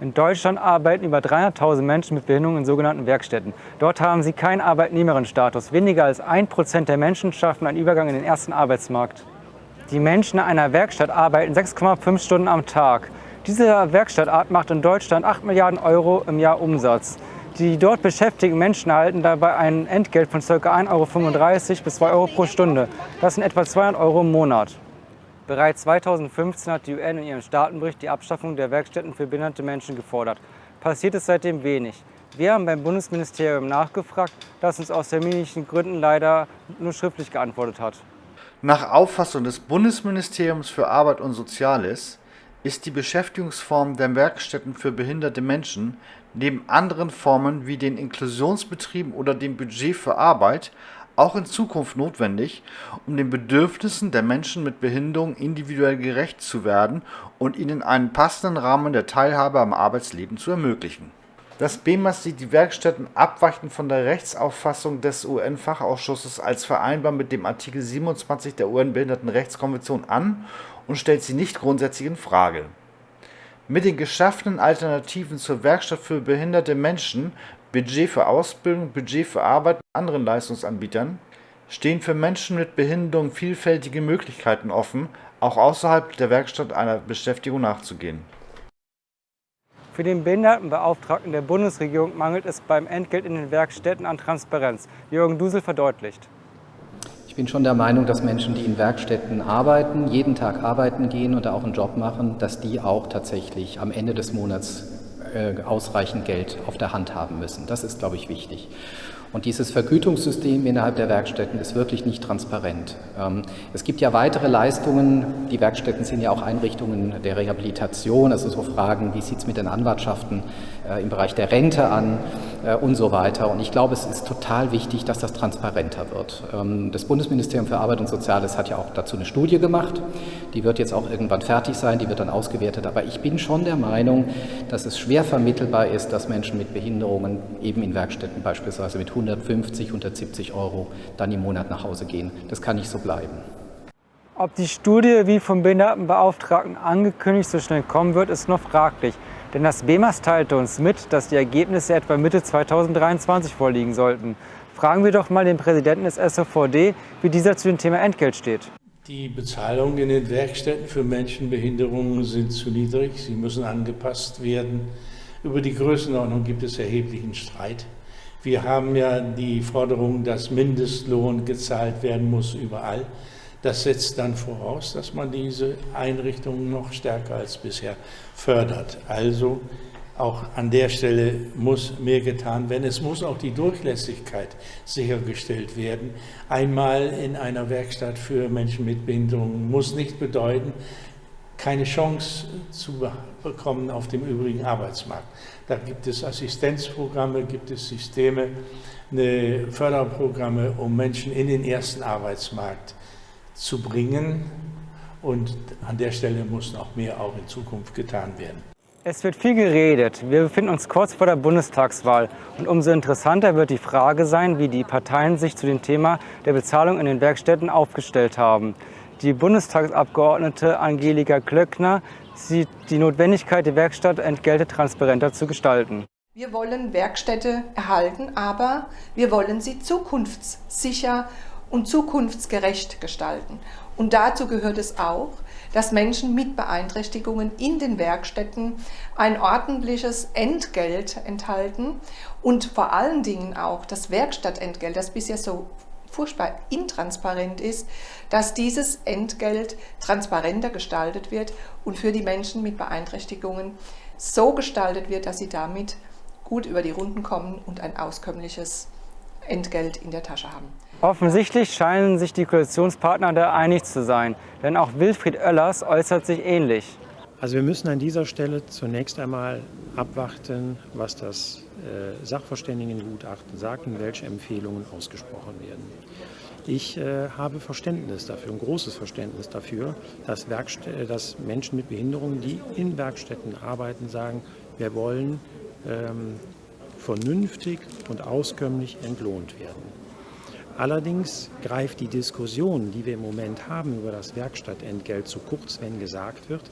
In Deutschland arbeiten über 300.000 Menschen mit Behinderung in sogenannten Werkstätten. Dort haben sie keinen Arbeitnehmerinnenstatus. Weniger als ein Prozent der Menschen schaffen einen Übergang in den ersten Arbeitsmarkt. Die Menschen in einer Werkstatt arbeiten 6,5 Stunden am Tag. Diese Werkstattart macht in Deutschland 8 Milliarden Euro im Jahr Umsatz. Die dort beschäftigten Menschen erhalten dabei ein Entgelt von ca. 1,35 Euro bis 2 Euro pro Stunde. Das sind etwa 200 Euro im Monat. Bereits 2015 hat die UN in ihrem Staatenbericht die Abschaffung der Werkstätten für behinderte Menschen gefordert. Passiert ist seitdem wenig. Wir haben beim Bundesministerium nachgefragt, das uns aus terminlichen Gründen leider nur schriftlich geantwortet hat. Nach Auffassung des Bundesministeriums für Arbeit und Soziales ist die Beschäftigungsform der Werkstätten für behinderte Menschen neben anderen Formen wie den Inklusionsbetrieben oder dem Budget für Arbeit auch in Zukunft notwendig, um den Bedürfnissen der Menschen mit Behinderung individuell gerecht zu werden und ihnen einen passenden Rahmen der Teilhabe am Arbeitsleben zu ermöglichen. Das BEMAS sieht die Werkstätten abweichend von der Rechtsauffassung des UN-Fachausschusses als vereinbar mit dem Artikel 27 der UN-Behindertenrechtskonvention an und stellt sie nicht grundsätzlich in Frage. Mit den geschaffenen Alternativen zur Werkstatt für behinderte Menschen Budget für Ausbildung, Budget für Arbeit mit anderen Leistungsanbietern stehen für Menschen mit Behinderung vielfältige Möglichkeiten offen, auch außerhalb der Werkstatt einer Beschäftigung nachzugehen. Für den Behindertenbeauftragten der Bundesregierung mangelt es beim Entgelt in den Werkstätten an Transparenz. Jürgen Dusel verdeutlicht. Ich bin schon der Meinung, dass Menschen, die in Werkstätten arbeiten, jeden Tag arbeiten gehen oder auch einen Job machen, dass die auch tatsächlich am Ende des Monats äh, ausreichend Geld auf der Hand haben müssen. Das ist, glaube ich, wichtig. Und dieses Vergütungssystem innerhalb der Werkstätten ist wirklich nicht transparent. Ähm, es gibt ja weitere Leistungen. Die Werkstätten sind ja auch Einrichtungen der Rehabilitation, also so Fragen, wie sieht es mit den Anwartschaften äh, im Bereich der Rente an und so weiter. Und ich glaube, es ist total wichtig, dass das transparenter wird. Ähm, das Bundesministerium für Arbeit und Soziales hat ja auch dazu eine Studie gemacht. Die wird jetzt auch irgendwann fertig sein, die wird dann ausgewertet. Aber ich bin schon der Meinung, dass es schwer vermittelbar ist, dass Menschen mit Behinderungen eben in Werkstätten beispielsweise mit 150, 170 Euro dann im Monat nach Hause gehen. Das kann nicht so bleiben. Ob die Studie, wie vom Behindertenbeauftragten angekündigt, so schnell kommen wird, ist noch fraglich. Denn das BEMAS teilte uns mit, dass die Ergebnisse etwa Mitte 2023 vorliegen sollten. Fragen wir doch mal den Präsidenten des SOVD, wie dieser zu dem Thema Entgelt steht. Die Bezahlungen in den Werkstätten für Menschen mit Behinderungen sind zu niedrig. Sie müssen angepasst werden. Über die Größenordnung gibt es erheblichen Streit. Wir haben ja die Forderung, dass Mindestlohn gezahlt werden muss überall. Das setzt dann voraus, dass man diese Einrichtungen noch stärker als bisher fördert. Also auch an der Stelle muss mehr getan werden. Es muss auch die Durchlässigkeit sichergestellt werden. Einmal in einer Werkstatt für Menschen mit Behinderungen muss nicht bedeuten, keine Chance zu bekommen auf dem übrigen Arbeitsmarkt. Da gibt es Assistenzprogramme, gibt es Systeme, Förderprogramme, um Menschen in den ersten Arbeitsmarkt zu bringen. Und an der Stelle muss noch mehr auch in Zukunft getan werden. Es wird viel geredet. Wir befinden uns kurz vor der Bundestagswahl. Und umso interessanter wird die Frage sein, wie die Parteien sich zu dem Thema der Bezahlung in den Werkstätten aufgestellt haben. Die Bundestagsabgeordnete Angelika Klöckner sieht die Notwendigkeit, die Werkstattentgelte transparenter zu gestalten. Wir wollen Werkstätte erhalten, aber wir wollen sie zukunftssicher und zukunftsgerecht gestalten. Und dazu gehört es auch, dass Menschen mit Beeinträchtigungen in den Werkstätten ein ordentliches Entgelt enthalten und vor allen Dingen auch das Werkstattentgelt, das bisher so furchtbar intransparent ist, dass dieses Entgelt transparenter gestaltet wird und für die Menschen mit Beeinträchtigungen so gestaltet wird, dass sie damit gut über die Runden kommen und ein auskömmliches Entgelt in der Tasche haben. Offensichtlich scheinen sich die Koalitionspartner da einig zu sein, denn auch Wilfried Oellers äußert sich ähnlich. Also wir müssen an dieser Stelle zunächst einmal abwarten, was das äh, Sachverständigengutachten sagt und welche Empfehlungen ausgesprochen werden. Ich äh, habe Verständnis dafür, ein großes Verständnis dafür, dass, äh, dass, Menschen mit Behinderungen, die in Werkstätten arbeiten, sagen, wir wollen ähm, vernünftig und auskömmlich entlohnt werden. Allerdings greift die Diskussion, die wir im Moment haben über das Werkstattentgelt zu kurz, wenn gesagt wird,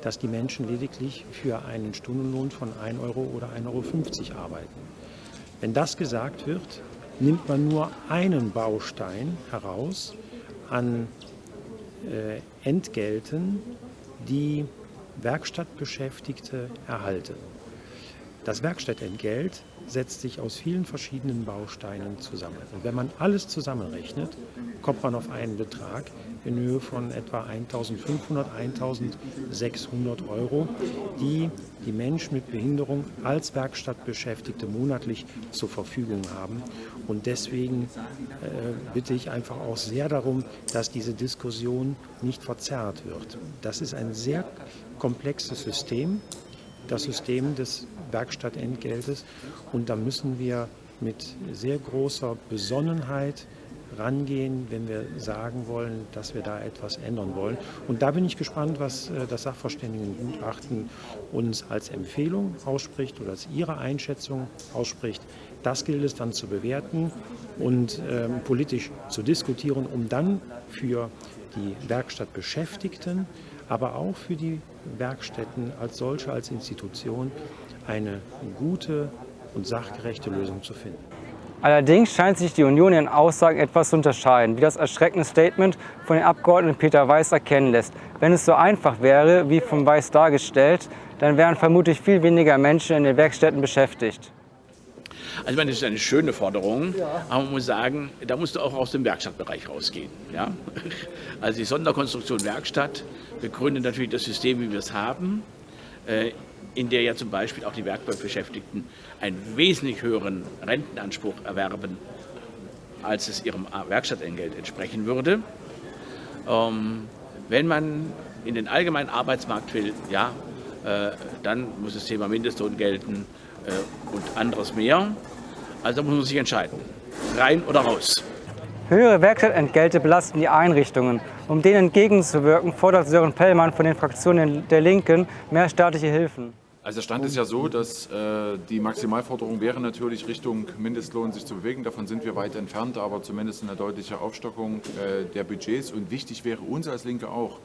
dass die Menschen lediglich für einen Stundenlohn von 1 Euro oder 1,50 Euro arbeiten. Wenn das gesagt wird, nimmt man nur einen Baustein heraus an äh, Entgelten, die Werkstattbeschäftigte erhalten. Das Werkstattentgelt setzt sich aus vielen verschiedenen Bausteinen zusammen. Und wenn man alles zusammenrechnet, kommt man auf einen Betrag in Höhe von etwa 1.500, 1.600 Euro, die die Menschen mit Behinderung als Werkstattbeschäftigte monatlich zur Verfügung haben. Und deswegen äh, bitte ich einfach auch sehr darum, dass diese Diskussion nicht verzerrt wird. Das ist ein sehr komplexes System, das System des Werkstattentgeltes. Und da müssen wir mit sehr großer Besonnenheit rangehen, wenn wir sagen wollen, dass wir da etwas ändern wollen. Und da bin ich gespannt, was äh, das Sachverständigengutachten uns als Empfehlung ausspricht oder als Ihre Einschätzung ausspricht. Das gilt es dann zu bewerten und ähm, politisch zu diskutieren, um dann für die Werkstattbeschäftigten, aber auch für die Werkstätten als solche, als Institution eine gute und sachgerechte Lösung zu finden. Allerdings scheint sich die Union in Aussagen etwas zu unterscheiden, wie das erschreckende Statement von dem Abgeordneten Peter Weiß erkennen lässt. Wenn es so einfach wäre, wie von Weiß dargestellt, dann wären vermutlich viel weniger Menschen in den Werkstätten beschäftigt. Also ich meine, das ist eine schöne Forderung, aber man muss sagen, da musst du auch aus dem Werkstattbereich rausgehen. Ja? Also die Sonderkonstruktion Werkstatt begründet natürlich das System, wie wir es haben. In der ja zum Beispiel auch die Werkbankbeschäftigten einen wesentlich höheren Rentenanspruch erwerben, als es ihrem Werkstattentgelt entsprechen würde. Ähm, wenn man in den allgemeinen Arbeitsmarkt will, ja, äh, dann muss das Thema Mindestlohn gelten äh, und anderes mehr. Also muss man sich entscheiden, rein oder raus. Höhere Werkstattentgelte belasten die Einrichtungen. Um denen entgegenzuwirken, fordert Sören Pellmann von den Fraktionen der Linken mehr staatliche Hilfen. Also der Stand ist ja so, dass äh, die Maximalforderung wäre natürlich Richtung Mindestlohn sich zu bewegen. Davon sind wir weit entfernt, aber zumindest eine deutliche Aufstockung äh, der Budgets. Und wichtig wäre uns als Linke auch,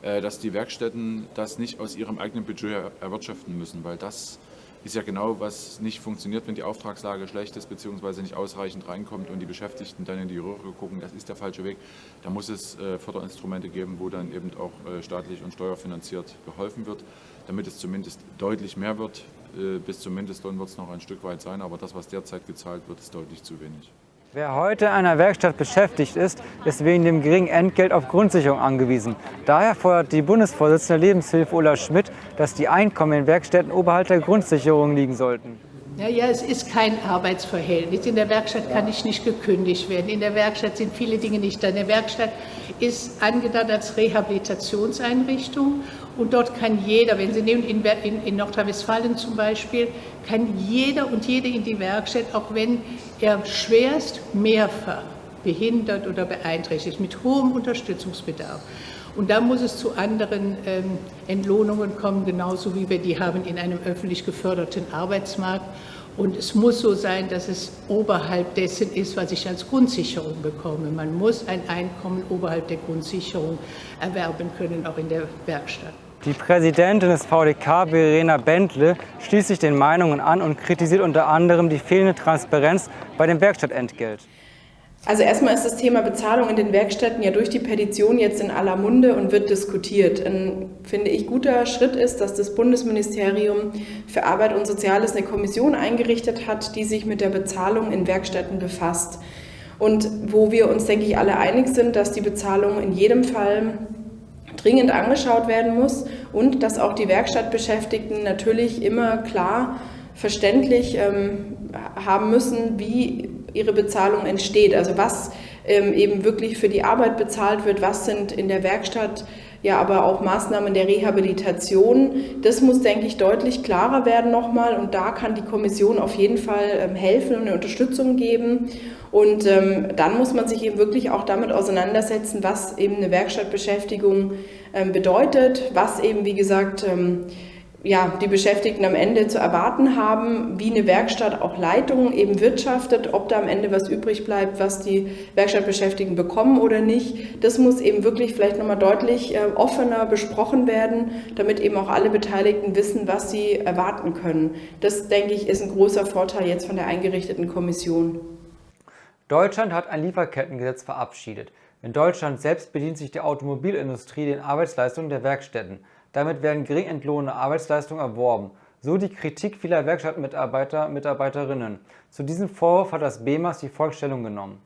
äh, dass die Werkstätten das nicht aus ihrem eigenen Budget erwirtschaften müssen, weil das ist ja genau, was nicht funktioniert, wenn die Auftragslage schlecht ist bzw. nicht ausreichend reinkommt und die Beschäftigten dann in die Röhre gucken, das ist der falsche Weg. Da muss es äh, Förderinstrumente geben, wo dann eben auch äh, staatlich und steuerfinanziert geholfen wird, damit es zumindest deutlich mehr wird. Äh, bis zum Mindestlohn wird es noch ein Stück weit sein, aber das, was derzeit gezahlt wird, ist deutlich zu wenig. Wer heute in einer Werkstatt beschäftigt ist, ist wegen dem geringen Entgelt auf Grundsicherung angewiesen. Daher fordert die Bundesvorsitzende Lebenshilfe Ulla Schmidt, dass die Einkommen in Werkstätten oberhalb der Grundsicherung liegen sollten. Ja, ja, es ist kein Arbeitsverhältnis. In der Werkstatt kann ich nicht gekündigt werden. In der Werkstatt sind viele Dinge nicht da. In der Werkstatt ist angedacht als Rehabilitationseinrichtung und dort kann jeder, wenn Sie nehmen in, in, in Nordrhein-Westfalen zum Beispiel, kann jeder und jede in die Werkstatt, auch wenn er schwerst mehrfach behindert oder beeinträchtigt, mit hohem Unterstützungsbedarf. Und da muss es zu anderen ähm, Entlohnungen kommen, genauso wie wir die haben in einem öffentlich geförderten Arbeitsmarkt. Und es muss so sein, dass es oberhalb dessen ist, was ich als Grundsicherung bekomme. Man muss ein Einkommen oberhalb der Grundsicherung erwerben können, auch in der Werkstatt. Die Präsidentin des VDK, Verena Bentle, schließt sich den Meinungen an und kritisiert unter anderem die fehlende Transparenz bei dem Werkstattentgelt. Also erstmal ist das Thema Bezahlung in den Werkstätten ja durch die Petition jetzt in aller Munde und wird diskutiert. Ein, finde ich, guter Schritt ist, dass das Bundesministerium für Arbeit und Soziales eine Kommission eingerichtet hat, die sich mit der Bezahlung in Werkstätten befasst. Und wo wir uns, denke ich, alle einig sind, dass die Bezahlung in jedem Fall dringend angeschaut werden muss und dass auch die Werkstattbeschäftigten natürlich immer klar verständlich ähm, haben müssen, wie ihre Bezahlung entsteht. Also was ähm, eben wirklich für die Arbeit bezahlt wird, was sind in der Werkstatt ja aber auch Maßnahmen der Rehabilitation. Das muss, denke ich, deutlich klarer werden nochmal und da kann die Kommission auf jeden Fall ähm, helfen und eine Unterstützung geben. Und ähm, dann muss man sich eben wirklich auch damit auseinandersetzen, was eben eine Werkstattbeschäftigung ähm, bedeutet, was eben, wie gesagt, ähm, ja, die Beschäftigten am Ende zu erwarten haben, wie eine Werkstatt auch Leitung eben wirtschaftet, ob da am Ende was übrig bleibt, was die Werkstattbeschäftigten bekommen oder nicht. Das muss eben wirklich vielleicht nochmal deutlich äh, offener besprochen werden, damit eben auch alle Beteiligten wissen, was sie erwarten können. Das, denke ich, ist ein großer Vorteil jetzt von der eingerichteten Kommission. Deutschland hat ein Lieferkettengesetz verabschiedet. In Deutschland selbst bedient sich die Automobilindustrie den Arbeitsleistungen der Werkstätten. Damit werden gering entlohnte Arbeitsleistungen erworben, so die Kritik vieler Werkstattmitarbeiter Mitarbeiterinnen. Zu diesem Vorwurf hat das BEMAS die Volksstellung genommen.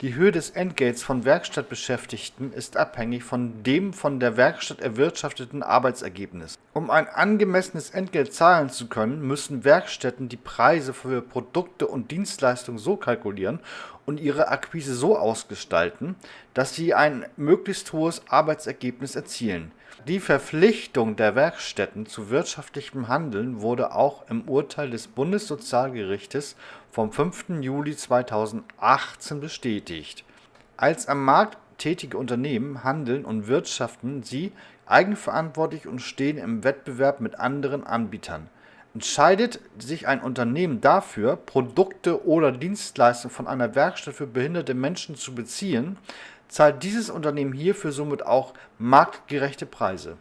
Die Höhe des Entgelts von Werkstattbeschäftigten ist abhängig von dem von der Werkstatt erwirtschafteten Arbeitsergebnis. Um ein angemessenes Entgelt zahlen zu können, müssen Werkstätten die Preise für Produkte und Dienstleistungen so kalkulieren und ihre Akquise so ausgestalten, dass sie ein möglichst hohes Arbeitsergebnis erzielen. Die Verpflichtung der Werkstätten zu wirtschaftlichem Handeln wurde auch im Urteil des Bundessozialgerichtes vom 5. Juli 2018 bestätigt. Als am Markt tätige Unternehmen handeln und wirtschaften sie eigenverantwortlich und stehen im Wettbewerb mit anderen Anbietern. Entscheidet sich ein Unternehmen dafür, Produkte oder Dienstleistungen von einer Werkstatt für behinderte Menschen zu beziehen, zahlt dieses Unternehmen hierfür somit auch marktgerechte Preise.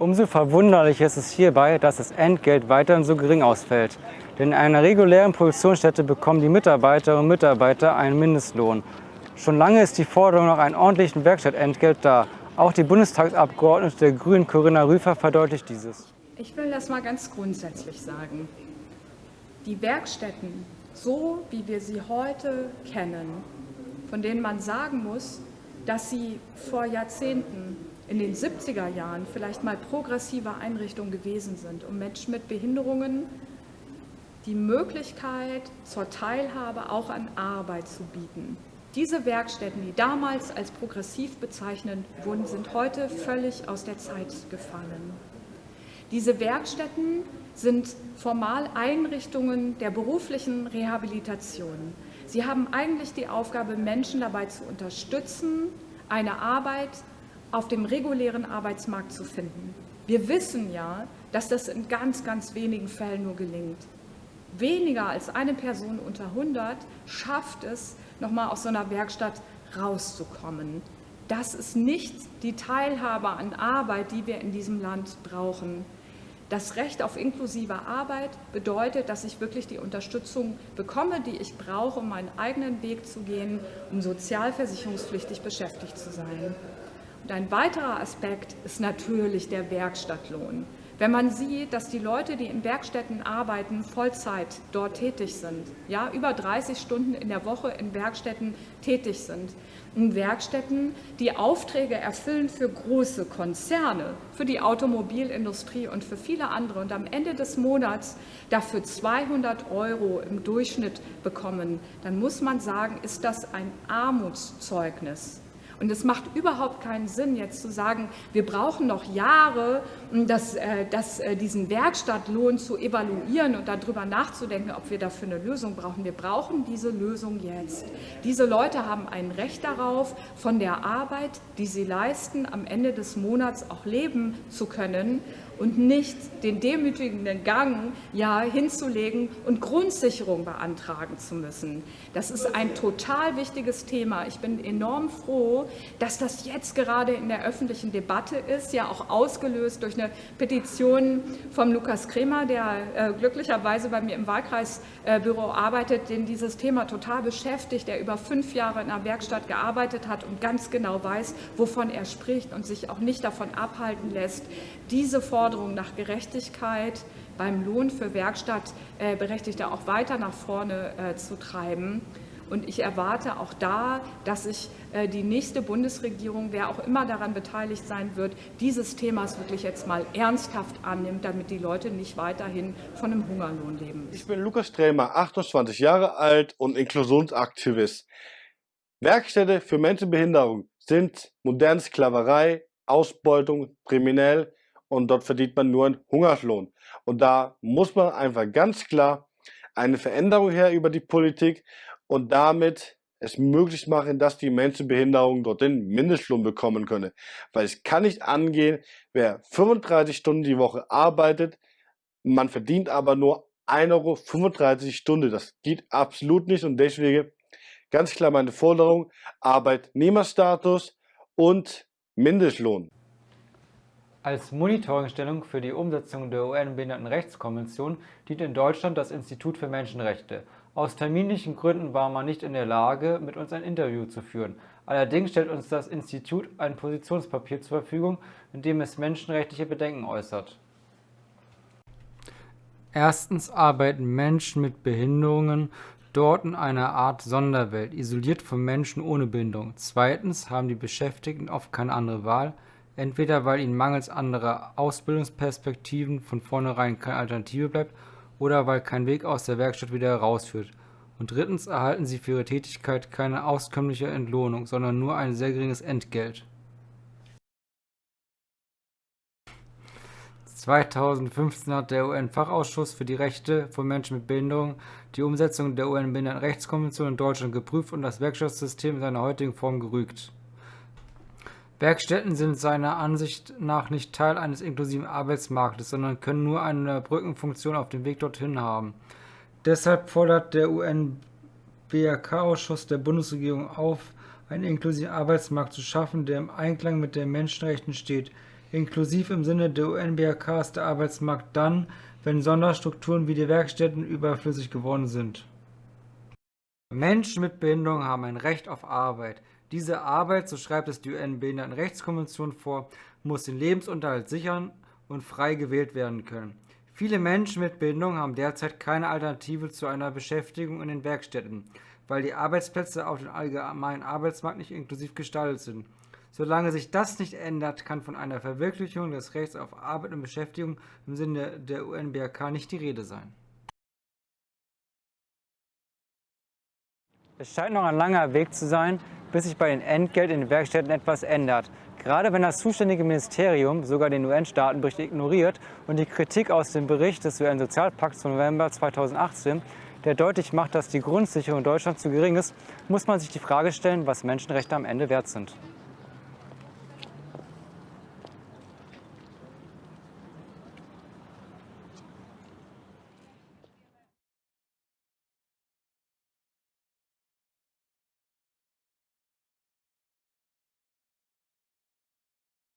Umso verwunderlicher ist es hierbei, dass das Entgelt weiterhin so gering ausfällt. Denn in einer regulären Produktionsstätte bekommen die Mitarbeiterinnen und Mitarbeiter einen Mindestlohn. Schon lange ist die Forderung nach einem ordentlichen Werkstattentgelt da. Auch die Bundestagsabgeordnete der Grünen Corinna Rüfer verdeutlicht dieses. Ich will das mal ganz grundsätzlich sagen. Die Werkstätten, so wie wir sie heute kennen, von denen man sagen muss, dass sie vor Jahrzehnten in den 70er Jahren vielleicht mal progressive Einrichtungen gewesen sind, um Menschen mit Behinderungen die Möglichkeit zur Teilhabe auch an Arbeit zu bieten. Diese Werkstätten, die damals als progressiv bezeichnet wurden, sind heute völlig aus der Zeit gefallen. Diese Werkstätten sind formal Einrichtungen der beruflichen Rehabilitation. Sie haben eigentlich die Aufgabe, Menschen dabei zu unterstützen, eine Arbeit auf dem regulären Arbeitsmarkt zu finden. Wir wissen ja, dass das in ganz, ganz wenigen Fällen nur gelingt weniger als eine Person unter 100 schafft es, nochmal aus so einer Werkstatt rauszukommen. Das ist nicht die Teilhabe an Arbeit, die wir in diesem Land brauchen. Das Recht auf inklusive Arbeit bedeutet, dass ich wirklich die Unterstützung bekomme, die ich brauche, um meinen eigenen Weg zu gehen, um sozialversicherungspflichtig beschäftigt zu sein. Und ein weiterer Aspekt ist natürlich der Werkstattlohn. Wenn man sieht, dass die Leute, die in Werkstätten arbeiten, Vollzeit dort tätig sind, ja, über 30 Stunden in der Woche in Werkstätten tätig sind, in Werkstätten, die Aufträge erfüllen für große Konzerne, für die Automobilindustrie und für viele andere und am Ende des Monats dafür 200 Euro im Durchschnitt bekommen, dann muss man sagen, ist das ein Armutszeugnis. Und es macht überhaupt keinen Sinn, jetzt zu sagen, wir brauchen noch Jahre, das, äh, das, äh, diesen Werkstattlohn zu evaluieren und darüber nachzudenken, ob wir dafür eine Lösung brauchen. Wir brauchen diese Lösung jetzt. Diese Leute haben ein Recht darauf, von der Arbeit, die sie leisten, am Ende des Monats auch leben zu können und nicht den demütigenden Gang ja, hinzulegen und Grundsicherung beantragen zu müssen. Das ist ein total wichtiges Thema. Ich bin enorm froh, dass das jetzt gerade in der öffentlichen Debatte ist, ja auch ausgelöst durch eine Petition vom Lukas Kremer, der äh, glücklicherweise bei mir im Wahlkreisbüro äh, arbeitet, den dieses Thema total beschäftigt, der über fünf Jahre in einer Werkstatt gearbeitet hat und ganz genau weiß, wovon er spricht und sich auch nicht davon abhalten lässt, diese Forderung nach Gerechtigkeit beim Lohn für Werkstattberechtigte auch weiter nach vorne äh, zu treiben. Und ich erwarte auch da, dass sich äh, die nächste Bundesregierung, wer auch immer daran beteiligt sein wird, dieses Themas wirklich jetzt mal ernsthaft annimmt, damit die Leute nicht weiterhin von einem Hungerlohn leben. Ich bin Lukas Stremer, 28 Jahre alt und Inklusionsaktivist. Werkstätte für Menschenbehinderung sind moderne Sklaverei, Ausbeutung, kriminell und dort verdient man nur einen Hungerlohn. Und da muss man einfach ganz klar eine Veränderung her über die Politik und damit es möglich machen, dass die Menschen Behinderung dort den Mindestlohn bekommen können. Weil es kann nicht angehen, wer 35 Stunden die Woche arbeitet, man verdient aber nur 1,35 Euro Stunde. Das geht absolut nicht und deswegen ganz klar meine Forderung, Arbeitnehmerstatus und Mindestlohn. Als Monitoringstellung für die Umsetzung der UN-Behindertenrechtskonvention dient in Deutschland das Institut für Menschenrechte. Aus terminlichen Gründen war man nicht in der Lage, mit uns ein Interview zu führen. Allerdings stellt uns das Institut ein Positionspapier zur Verfügung, in dem es menschenrechtliche Bedenken äußert. Erstens arbeiten Menschen mit Behinderungen dort in einer Art Sonderwelt, isoliert von Menschen ohne Behinderung. Zweitens haben die Beschäftigten oft keine andere Wahl, entweder weil ihnen mangels anderer Ausbildungsperspektiven von vornherein keine Alternative bleibt oder weil kein Weg aus der Werkstatt wieder herausführt. Und drittens erhalten sie für ihre Tätigkeit keine auskömmliche Entlohnung, sondern nur ein sehr geringes Entgelt. 2015 hat der UN-Fachausschuss für die Rechte von Menschen mit Behinderung die Umsetzung der UN-Behindertenrechtskonvention in Deutschland geprüft und das Werkstattsystem in seiner heutigen Form gerügt. Werkstätten sind seiner Ansicht nach nicht Teil eines inklusiven Arbeitsmarktes, sondern können nur eine Brückenfunktion auf dem Weg dorthin haben. Deshalb fordert der UN-BRK-Ausschuss der Bundesregierung auf, einen inklusiven Arbeitsmarkt zu schaffen, der im Einklang mit den Menschenrechten steht. Inklusiv im Sinne der UN-BRK ist der Arbeitsmarkt dann, wenn Sonderstrukturen wie die Werkstätten überflüssig geworden sind. Menschen mit Behinderung haben ein Recht auf Arbeit. Diese Arbeit, so schreibt es die UN-Behindertenrechtskonvention vor, muss den Lebensunterhalt sichern und frei gewählt werden können. Viele Menschen mit Behinderung haben derzeit keine Alternative zu einer Beschäftigung in den Werkstätten, weil die Arbeitsplätze auf dem allgemeinen Arbeitsmarkt nicht inklusiv gestaltet sind. Solange sich das nicht ändert, kann von einer Verwirklichung des Rechts auf Arbeit und Beschäftigung im Sinne der UNBRK nicht die Rede sein. Es scheint noch ein langer Weg zu sein, bis sich bei den Entgelt in den Werkstätten etwas ändert. Gerade wenn das zuständige Ministerium sogar den UN-Staatenbericht ignoriert und die Kritik aus dem Bericht des UN-Sozialpakts von November 2018, der deutlich macht, dass die Grundsicherung in Deutschland zu gering ist, muss man sich die Frage stellen, was Menschenrechte am Ende wert sind.